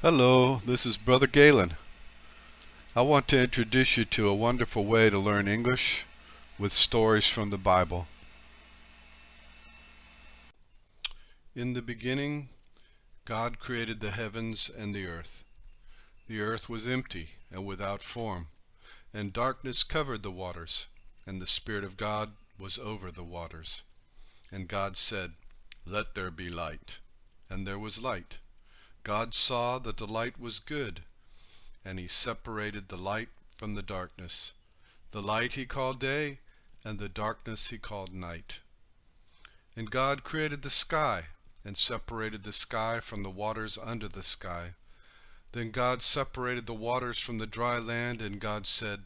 Hello, this is Brother Galen. I want to introduce you to a wonderful way to learn English with stories from the Bible. In the beginning, God created the heavens and the earth. The earth was empty and without form, and darkness covered the waters, and the Spirit of God was over the waters. And God said, Let there be light. And there was light. God saw that the light was good, and he separated the light from the darkness. The light he called day, and the darkness he called night. And God created the sky, and separated the sky from the waters under the sky. Then God separated the waters from the dry land, and God said,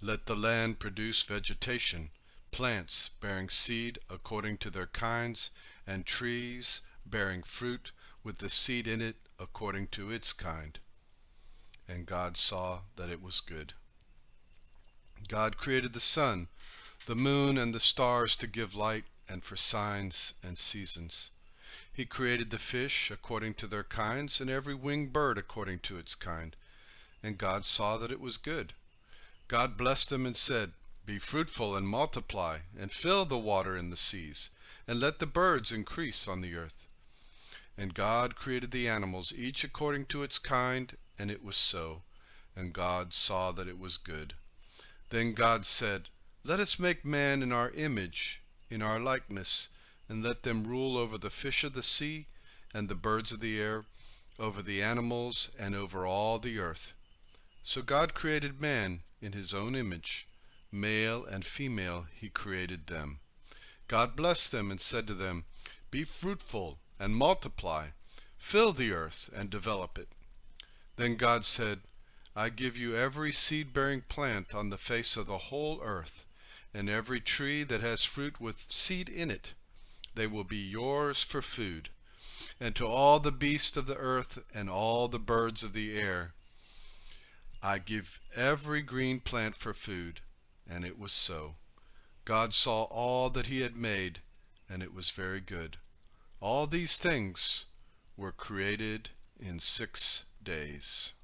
Let the land produce vegetation, plants bearing seed according to their kinds, and trees bearing fruit with the seed in it according to its kind. And God saw that it was good. God created the sun, the moon, and the stars to give light and for signs and seasons. He created the fish according to their kinds, and every winged bird according to its kind. And God saw that it was good. God blessed them and said, Be fruitful and multiply, and fill the water in the seas, and let the birds increase on the earth. And God created the animals, each according to its kind, and it was so. And God saw that it was good. Then God said, Let us make man in our image, in our likeness, and let them rule over the fish of the sea, and the birds of the air, over the animals, and over all the earth. So God created man in his own image. Male and female he created them. God blessed them and said to them, Be fruitful and multiply, fill the earth and develop it. Then God said, I give you every seed-bearing plant on the face of the whole earth, and every tree that has fruit with seed in it. They will be yours for food. And to all the beasts of the earth and all the birds of the air, I give every green plant for food. And it was so. God saw all that he had made, and it was very good. All these things were created in six days.